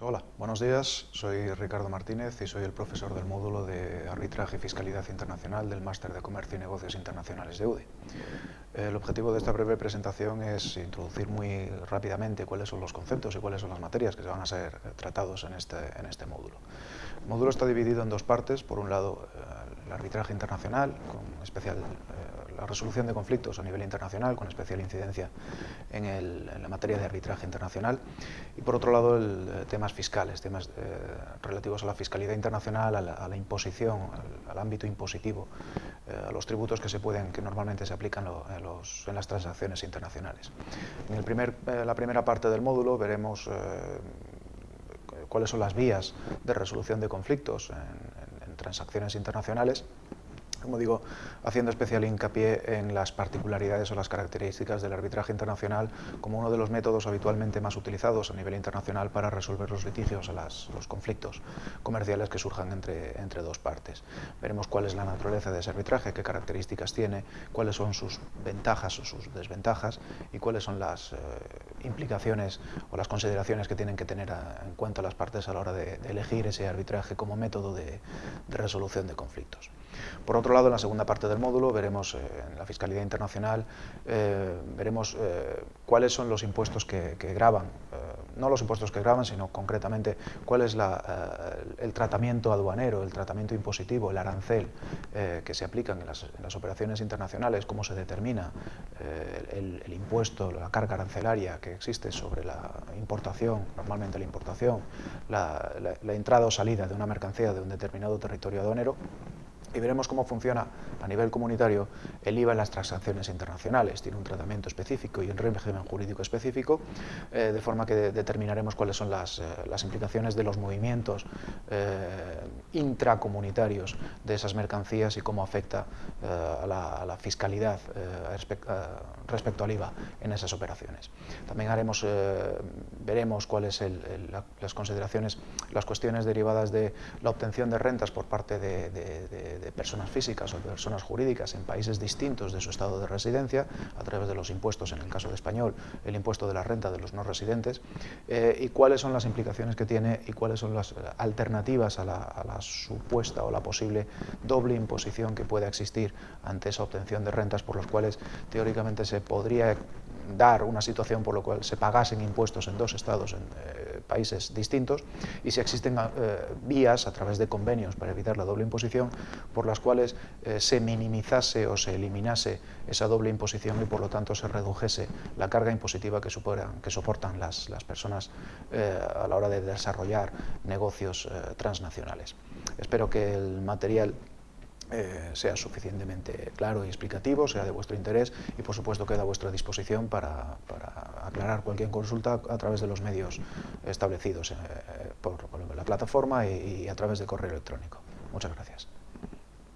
Hola, buenos días. Soy Ricardo Martínez y soy el profesor del módulo de Arbitraje y Fiscalidad Internacional del Máster de Comercio y Negocios Internacionales de UDI. El objetivo de esta breve presentación es introducir muy rápidamente cuáles son los conceptos y cuáles son las materias que se van a ser tratados en este, en este módulo. El módulo está dividido en dos partes. Por un lado, el arbitraje internacional, con especial eh, la resolución de conflictos a nivel internacional, con especial incidencia en, la materia de arbitraje internacional. Y por otro lado, eh, temas fiscales, temas eh, relativos a la fiscalidad internacional, a la, imposición, al, ámbito impositivo, a los tributos que se pueden, que normalmente se aplican en las transacciones internacionales. En el primer, la primera parte del módulo veremos cuáles son las vías de resolución de conflictos en, transacciones internacionales como digo, haciendo especial hincapié en las particularidades o las características del arbitraje internacional como uno de los métodos habitualmente más utilizados a nivel internacional para resolver los litigios, los conflictos comerciales que surjan entre, entre dos partes. Veremos cuál es la naturaleza de ese arbitraje, qué características tiene, cuáles son sus ventajas o sus desventajas y cuáles son las eh, implicaciones o las consideraciones que tienen que tener en cuenta las partes a la hora de, elegir ese arbitraje como método de resolución de conflictos. Por otro lado, en la segunda parte del módulo veremos eh, en la fiscalidad internacional, eh, veremos eh, cuáles son los impuestos que, graban, no los impuestos que graban, sino concretamente cuál es el tratamiento aduanero, el tratamiento impositivo, el arancel que se aplican en las, operaciones internacionales, cómo se determina el, impuesto, la carga arancelaria que existe sobre la importación, normalmente la importación, la entrada o salida de una mercancía de un determinado territorio aduanero, y veremos cómo funciona a nivel comunitario el IVA en las transacciones internacionales. Tiene un tratamiento específico y un régimen jurídico específico, eh, de forma que determinaremos cuáles son las, eh, implicaciones de los movimientos eh, intracomunitarios de esas mercancías y cómo afecta a la, fiscalidad respecto al IVA en esas operaciones. También haremos, veremos cuáles son las consideraciones, las cuestiones derivadas de la obtención de rentas por parte de de personas físicas o de personas jurídicas en países distintos de su estado de residencia, a través de los impuestos, en el caso de español, el impuesto de la renta de los no residentes, eh, y cuáles son las implicaciones que tiene y cuáles son las alternativas a la, a la supuesta o la posible doble imposición que pueda existir ante esa obtención de rentas por las cuales teóricamente se podría dar una situación por la cual se pagasen impuestos en dos estados, en eh, países distintos, y si existen eh, vías a través de convenios para evitar la doble imposición, por las cuales eh, se minimizase o se eliminase esa doble imposición y por lo tanto se redujese la carga impositiva que, que soportan las, las personas a la hora de desarrollar negocios transnacionales. Espero que el material eh, sea suficientemente claro y explicativo, sea de vuestro interés y por supuesto queda a vuestra disposición para, aclarar cualquier consulta a través de los medios establecidos eh, por, la plataforma y a través de correo electrónico. Muchas gracias.